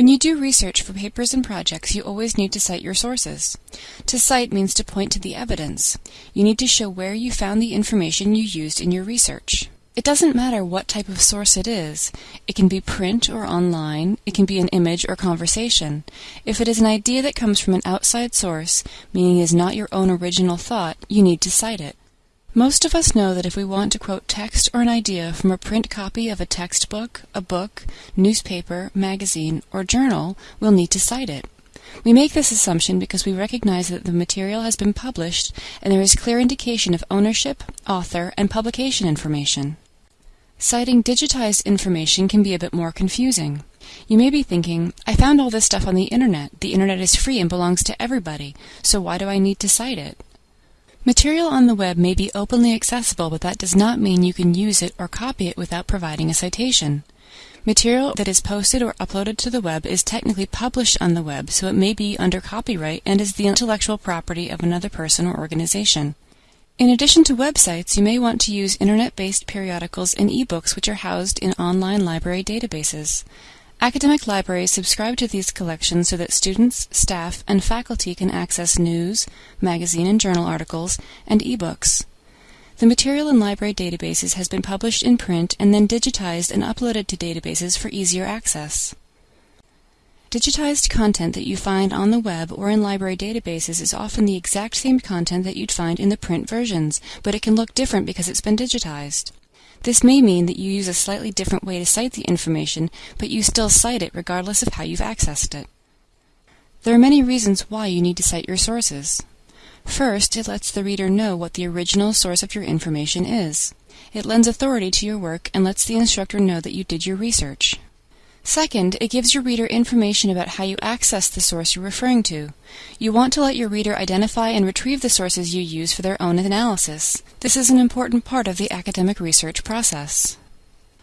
When you do research for papers and projects, you always need to cite your sources. To cite means to point to the evidence. You need to show where you found the information you used in your research. It doesn't matter what type of source it is. It can be print or online, it can be an image or conversation. If it is an idea that comes from an outside source, meaning is not your own original thought, you need to cite it. Most of us know that if we want to quote text or an idea from a print copy of a textbook, a book, newspaper, magazine, or journal, we'll need to cite it. We make this assumption because we recognize that the material has been published and there is clear indication of ownership, author, and publication information. Citing digitized information can be a bit more confusing. You may be thinking, I found all this stuff on the internet. The internet is free and belongs to everybody, so why do I need to cite it? Material on the web may be openly accessible, but that does not mean you can use it or copy it without providing a citation. Material that is posted or uploaded to the web is technically published on the web, so it may be under copyright and is the intellectual property of another person or organization. In addition to websites, you may want to use internet based periodicals and ebooks which are housed in online library databases. Academic libraries subscribe to these collections so that students, staff, and faculty can access news, magazine and journal articles, and ebooks. The material in library databases has been published in print and then digitized and uploaded to databases for easier access. Digitized content that you find on the web or in library databases is often the exact same content that you'd find in the print versions, but it can look different because it's been digitized. This may mean that you use a slightly different way to cite the information, but you still cite it regardless of how you've accessed it. There are many reasons why you need to cite your sources. First, it lets the reader know what the original source of your information is. It lends authority to your work and lets the instructor know that you did your research. Second, it gives your reader information about how you access the source you're referring to. You want to let your reader identify and retrieve the sources you use for their own analysis. This is an important part of the academic research process.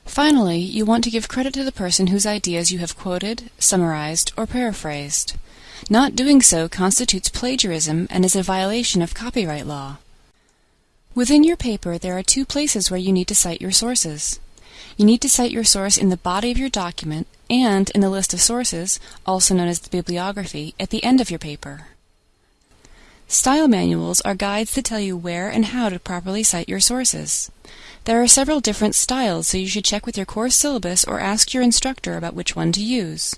Finally, you want to give credit to the person whose ideas you have quoted, summarized, or paraphrased. Not doing so constitutes plagiarism and is a violation of copyright law. Within your paper, there are two places where you need to cite your sources. You need to cite your source in the body of your document and in the list of sources, also known as the bibliography, at the end of your paper. Style manuals are guides that tell you where and how to properly cite your sources. There are several different styles, so you should check with your course syllabus or ask your instructor about which one to use.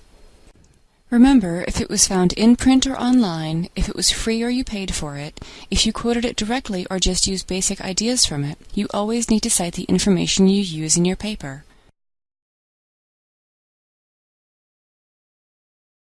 Remember, if it was found in print or online, if it was free or you paid for it, if you quoted it directly or just used basic ideas from it, you always need to cite the information you use in your paper.